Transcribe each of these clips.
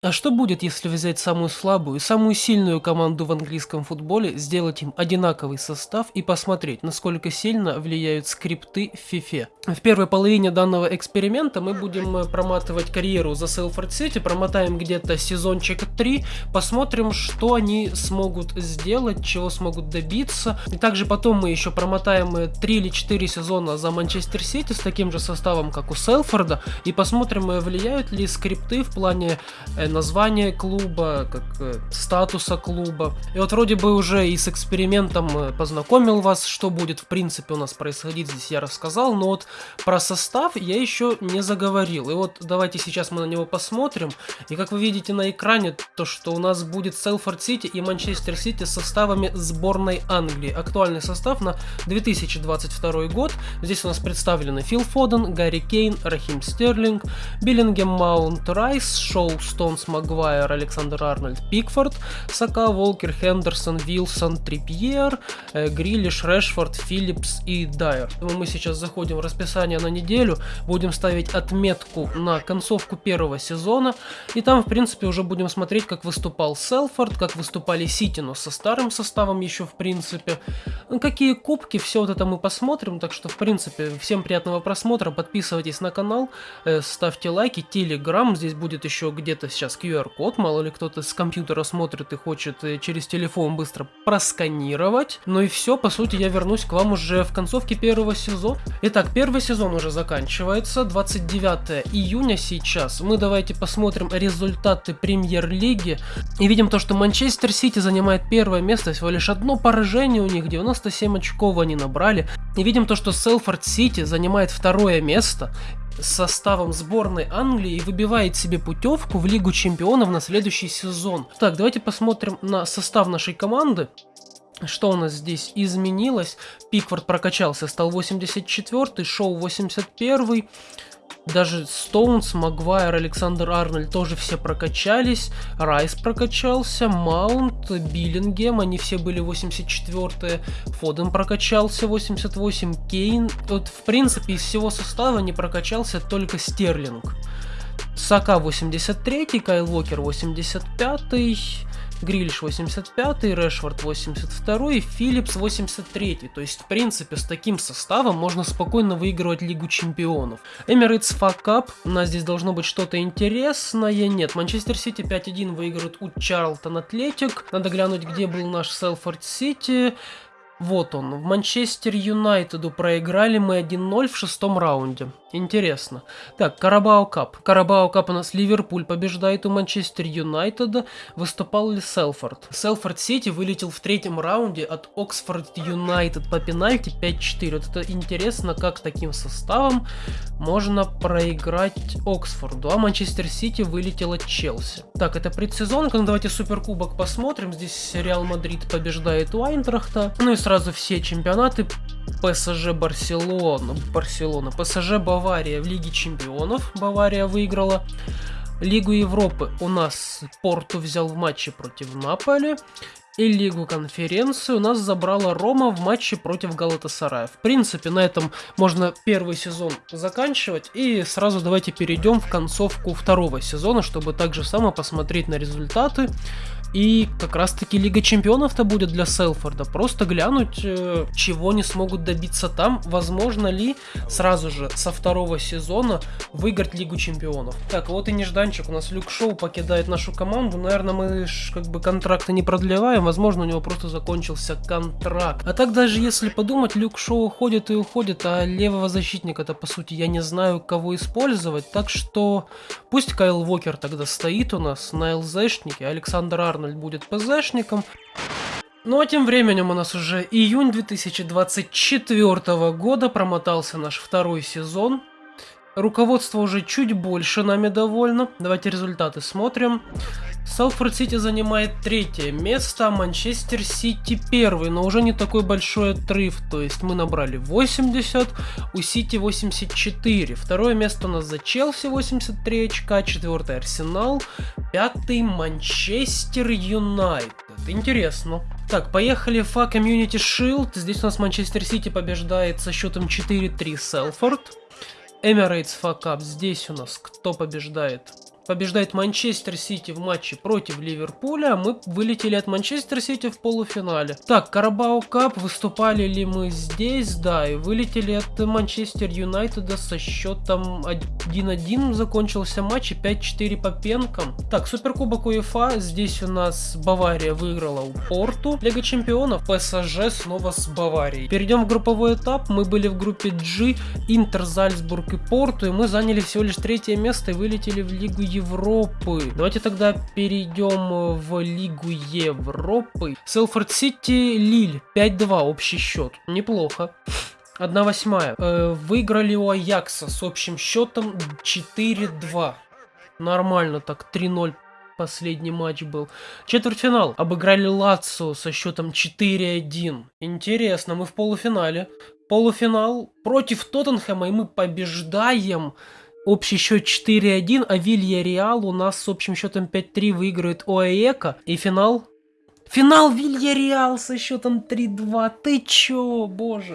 А что будет, если взять самую слабую и самую сильную команду в английском футболе, сделать им одинаковый состав и посмотреть, насколько сильно влияют скрипты в FIFA? В первой половине данного эксперимента мы будем э, проматывать карьеру за Селфорд Сити, промотаем где-то сезончик 3, посмотрим, что они смогут сделать, чего смогут добиться. И также потом мы еще промотаем 3 э, или 4 сезона за Манчестер Сити с таким же составом, как у Селфорда, и посмотрим, э, влияют ли скрипты в плане название клуба, как э, статуса клуба. И вот вроде бы уже и с экспериментом э, познакомил вас, что будет в принципе у нас происходить, здесь я рассказал, но вот про состав я еще не заговорил. И вот давайте сейчас мы на него посмотрим. И как вы видите на экране, то что у нас будет Селфорд Сити и Манчестер Сити с составами сборной Англии. Актуальный состав на 2022 год. Здесь у нас представлены Фил Фоден, Гарри Кейн, Рахим Стерлинг, Беллингем Маунт Райс, Шоу Стоун Джонс, Магуайр, Александр Арнольд, Пикфорд, Сака, Волкер, Хендерсон, Вилсон, Трипьер, э, Грилиш, Решфорд, Филлипс и Дайер. Мы сейчас заходим в расписание на неделю, будем ставить отметку на концовку первого сезона, и там, в принципе, уже будем смотреть, как выступал Селфорд, как выступали Сити, но со старым составом еще, в принципе. Ну, какие кубки, все вот это мы посмотрим, так что, в принципе, всем приятного просмотра, подписывайтесь на канал, э, ставьте лайки, телеграм, здесь будет еще где-то сейчас сейчас QR-код, мало ли кто-то с компьютера смотрит и хочет э, через телефон быстро просканировать. Ну и все, по сути, я вернусь к вам уже в концовке первого сезона. Итак, первый сезон уже заканчивается, 29 июня сейчас. Мы давайте посмотрим результаты премьер-лиги. И видим то, что Манчестер Сити занимает первое место, всего лишь одно поражение у них, 97 очков они набрали. И видим то, что Селфорд Сити занимает второе место составом сборной Англии и выбивает себе путевку в Лигу Чемпионов на следующий сезон. Так, давайте посмотрим на состав нашей команды. Что у нас здесь изменилось? Пикфорд прокачался, стал 84 Шоу 81 даже Стоунс, Магуайр, Александр Арнольд тоже все прокачались. Райс прокачался, Маунт, Биллингем, они все были 84-е. Фоден прокачался 88, Кейн. Вот, в принципе, из всего состава не прокачался только Стерлинг. Сака 83, Кайл Уокер 85, Грилиш 85, Решфорд 82 и Филлипс 83. То есть, в принципе, с таким составом можно спокойно выигрывать Лигу Чемпионов. Emirates FA Cup, у нас здесь должно быть что-то интересное. Нет, Манчестер Сити 5-1 выиграют у Чарлтон Атлетик. Надо глянуть, где был наш Селфорд Сити. Вот он, в Манчестер Юнайтеду проиграли мы 1-0 в шестом раунде. Интересно. Так, Carabao Cup. Carabao Cup у нас Ливерпуль побеждает у Манчестер Юнайтеда. Выступал ли Селфорд? Селфорд Сити вылетел в третьем раунде от Оксфорд Юнайтед по пенальти 5-4. Вот это интересно, как таким составом можно проиграть Оксфорду. А Манчестер Сити вылетел от Челси. Так, это предсезонка. Ну, давайте Суперкубок посмотрим. Здесь Реал Мадрид побеждает у Айнтрахта. Ну и сразу все чемпионаты. ПСЖ Барселона, Барселона, ПСЖ Бавария в Лиге Чемпионов, Бавария выиграла. Лигу Европы у нас Порту взял в матче против Наполи. И Лигу конференции у нас забрала Рома в матче против Галатасарая. В принципе, на этом можно первый сезон заканчивать. И сразу давайте перейдем в концовку второго сезона, чтобы также само посмотреть на результаты. И как раз таки Лига Чемпионов-то будет для Селфорда. Просто глянуть, э, чего не смогут добиться там. Возможно ли сразу же со второго сезона выиграть Лигу Чемпионов. Так, вот и нежданчик. У нас Люк Шоу покидает нашу команду. Наверное, мы как бы контракты не продлеваем. Возможно, у него просто закончился контракт. А так даже если подумать, Люк Шоу уходит и уходит, а левого защитника-то по сути я не знаю, кого использовать. Так что пусть Кайл Вокер тогда стоит у нас на ЛЗшнике, Александр Ар Арнольд будет ПЗшником. Ну а тем временем у нас уже июнь 2024 года, промотался наш второй сезон. Руководство уже чуть больше нами довольно. Давайте результаты смотрим. Салфорд Сити занимает третье место, Манчестер Сити первый, но уже не такой большой отрыв, то есть мы набрали 80, у Сити 84. Второе место у нас за Челси 83 очка, четвертый Арсенал, пятый Манчестер Юнайтед. Интересно. Так, поехали в Community Shield. Здесь у нас Манчестер Сити побеждает со счетом 4-3 Селфорд. Emirates Fuck Up. Здесь у нас кто побеждает? Побеждает Манчестер Сити в матче против Ливерпуля, мы вылетели от Манчестер Сити в полуфинале. Так, Карабао Кап, выступали ли мы здесь? Да, и вылетели от Манчестер Юнайтеда со счетом 1-1, закончился матч и 5-4 по пенкам. Так, Суперкубок УЕФА, здесь у нас Бавария выиграла у Порту. Лига Чемпионов, ПСЖ снова с Баварией. Перейдем в групповой этап, мы были в группе G, Интер, Зальцбург и Порту, и мы заняли всего лишь третье место и вылетели в Лигу Европы. Давайте тогда перейдем в Лигу Европы. Селфорд Сити, Лиль, 5-2 общий счет. Неплохо. 1 восьмая. Э, выиграли у Аякса с общим счетом 4-2. Нормально так, 3-0 последний матч был. Четвертьфинал. Обыграли Лацо со счетом 4-1. Интересно, мы в полуфинале. Полуфинал против Тоттенхэма, и мы побеждаем. Общий счет 4-1, а Вилья Реал у нас с общим счетом 5-3 выигрывает ОАЭКа. И финал? Финал Вилья Реал со счетом 3-2. Ты чё, боже.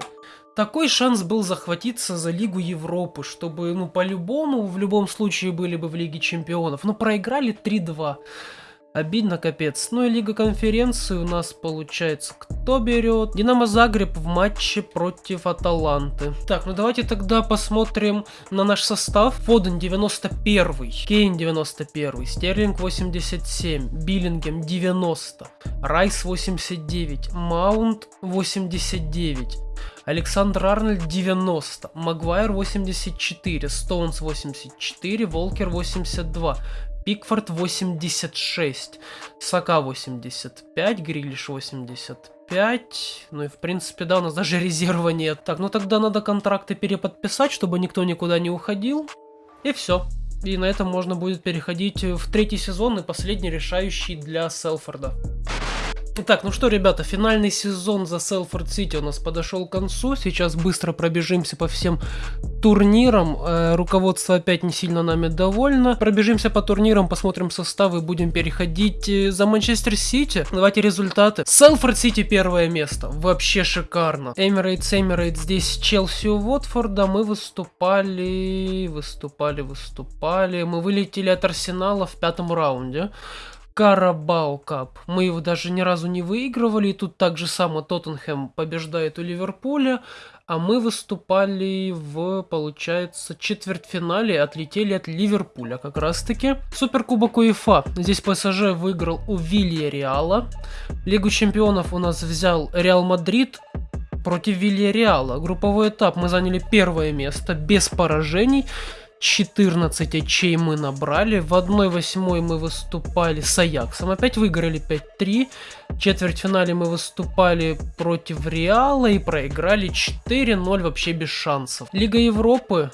Такой шанс был захватиться за Лигу Европы, чтобы, ну, по-любому, в любом случае были бы в Лиге Чемпионов. Но проиграли 3-2. Обидно капец. Ну и Лига Конференции у нас получается кто берет? Динамо Загреб в матче против Аталанты. Так, ну давайте тогда посмотрим на наш состав. Фоден 91, Кейн 91, Стерлинг 87, Биллингем 90, Райс 89, Маунт 89. Александр Арнольд 90, Магуайр 84, Стоунс 84, Волкер 82, Пикфорд 86, Сака 85, Грилиш 85. Ну и в принципе, да, у нас даже резерва нет. Так, ну тогда надо контракты переподписать, чтобы никто никуда не уходил. И все. И на этом можно будет переходить в третий сезон и последний решающий для Селфорда. Итак, ну что, ребята, финальный сезон за Селфорд Сити у нас подошел к концу. Сейчас быстро пробежимся по всем турнирам. Э, руководство опять не сильно нами довольно. Пробежимся по турнирам, посмотрим составы, будем переходить э, за Манчестер Сити. Давайте результаты. Селфорд Сити первое место. Вообще шикарно. Эмирейтс, Эмирейтс здесь Челси у Уотфорда. Мы выступали, выступали, выступали. Мы вылетели от Арсенала в пятом раунде. Carabao Cup. Мы его даже ни разу не выигрывали. И тут так же само Тоттенхэм побеждает у Ливерпуля. А мы выступали в, получается, четвертьфинале, отлетели от Ливерпуля как раз таки. Суперкубок УЕФА. Здесь ПСЖ выиграл у Вилья Реала. Лигу чемпионов у нас взял Реал Мадрид против Вилья Реала. Групповой этап мы заняли первое место без поражений. 14 очей мы набрали. В 1-8 мы выступали с Аяксом. Опять выиграли 5-3. В четвертьфинале мы выступали против Реала и проиграли 4-0 вообще без шансов. Лига Европы.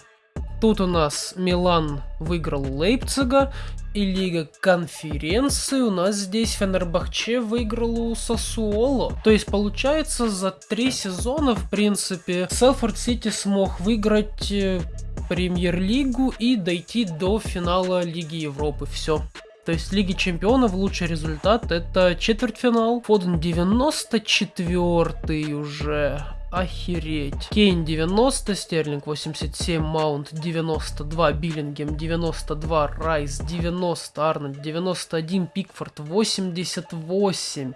Тут у нас Милан выиграл Лейпцига. И Лига Конференции у нас здесь Фенербахче выиграл у Сосуоло. То есть получается за три сезона в принципе Селфорд Сити смог выиграть э, премьер-лигу и дойти до финала Лиги Европы. Все. То есть Лиги Чемпионов лучший результат это четвертьфинал. Фоден 94 уже. Охереть. Кейн 90, Стерлинг 87, Маунт 92, Биллингем 92, Райс 90, Арнольд 91, Пикфорд 88,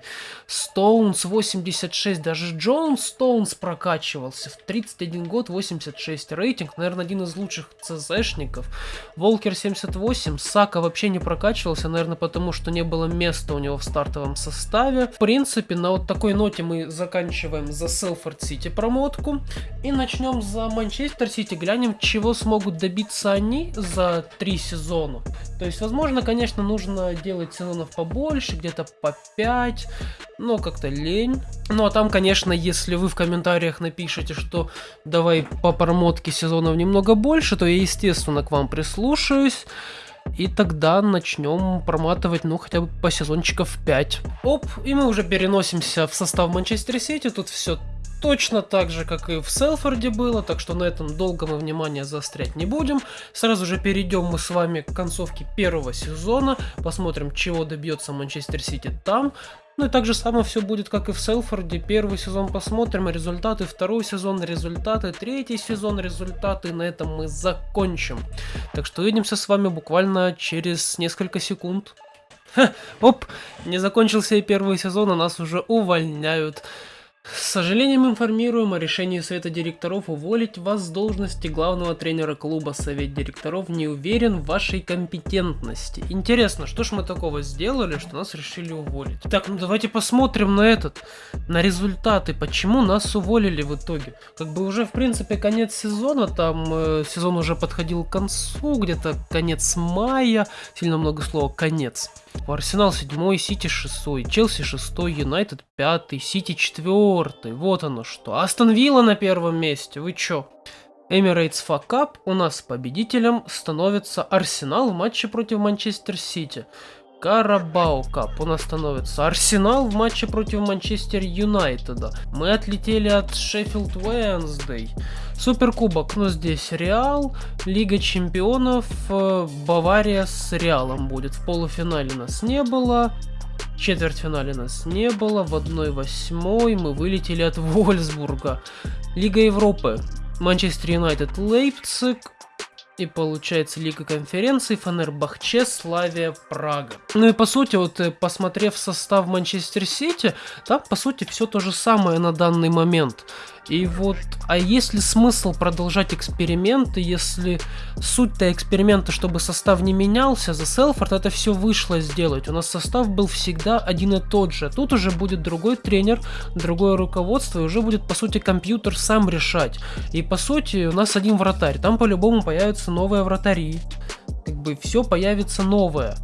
Стоунс 86, даже Джон Стоунс прокачивался в 31 год 86 рейтинг, наверное, один из лучших ЦЗшников. Волкер 78, Сака вообще не прокачивался, наверное, потому что не было места у него в стартовом составе. В принципе, на вот такой ноте мы заканчиваем за Селфорд Сити Сити промотку. И начнем за Манчестер Сити. Глянем, чего смогут добиться они за три сезона. То есть, возможно, конечно, нужно делать сезонов побольше, где-то по 5. Но как-то лень. Ну а там, конечно, если вы в комментариях напишите, что давай по промотке сезонов немного больше, то я, естественно, к вам прислушаюсь. И тогда начнем проматывать, ну, хотя бы по сезончиков 5. Оп, и мы уже переносимся в состав Манчестер Сити. Тут все точно так же, как и в Селфорде было, так что на этом долго мы внимание заострять не будем. Сразу же перейдем мы с вами к концовке первого сезона, посмотрим, чего добьется Манчестер Сити там. Ну и так же самое все будет, как и в Селфорде. Первый сезон посмотрим, результаты, второй сезон, результаты, третий сезон, результаты. И на этом мы закончим. Так что увидимся с вами буквально через несколько секунд. Ха, оп, не закончился и первый сезон, а нас уже увольняют. С сожалением информируем о решении Совета директоров уволить вас с должности главного тренера клуба. Совет директоров не уверен в вашей компетентности. Интересно, что ж мы такого сделали, что нас решили уволить? Так, ну давайте посмотрим на этот, на результаты, почему нас уволили в итоге. Как бы уже в принципе конец сезона, там э, сезон уже подходил к концу, где-то конец мая, сильно много слова конец. Арсенал 7, Сити 6, Челси 6, Юнайтед 5, Сити 4. Вот оно что. Астон Вилла на первом месте. Вы чё? Emirates FA Cup у нас победителем становится Арсенал в матче против Манчестер Сити. Carabao Cup у нас становится Арсенал в матче против Манчестер Юнайтеда. Мы отлетели от Шеффилд Уэнсдей. Суперкубок, ну здесь Реал, Лига Чемпионов, э, Бавария с Реалом будет. В полуфинале нас не было, четвертьфинале нас не было, в 1-8 мы вылетели от Вольсбурга. Лига Европы, Манчестер Юнайтед, Лейпциг, и получается Лига конференций, Фанербахче, Славия, Прага. Ну и по сути, вот э, посмотрев состав Манчестер Сити, там по сути все то же самое на данный момент. И вот, а есть ли смысл продолжать эксперименты, если суть-то эксперимента, чтобы состав не менялся, за Селфорд это все вышло сделать. У нас состав был всегда один и тот же. Тут уже будет другой тренер, другое руководство, и уже будет, по сути, компьютер сам решать. И, по сути, у нас один вратарь. Там по-любому появятся новые вратари. Как бы все появится новое.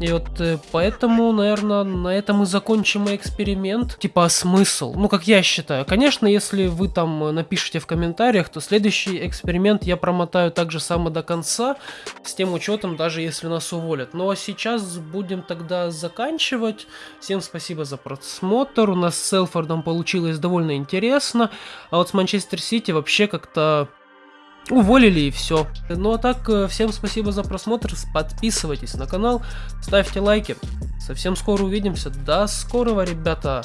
И вот э, поэтому, наверное, на этом и закончим эксперимент. Типа, смысл? Ну, как я считаю. Конечно, если вы там напишите в комментариях, то следующий эксперимент я промотаю так же само до конца, с тем учетом, даже если нас уволят. Ну, а сейчас будем тогда заканчивать. Всем спасибо за просмотр. У нас с Селфордом получилось довольно интересно. А вот с Манчестер Сити вообще как-то уволили и все. Ну а так, э, всем спасибо за просмотр, подписывайтесь на канал, ставьте лайки. Совсем скоро увидимся. До скорого, ребята!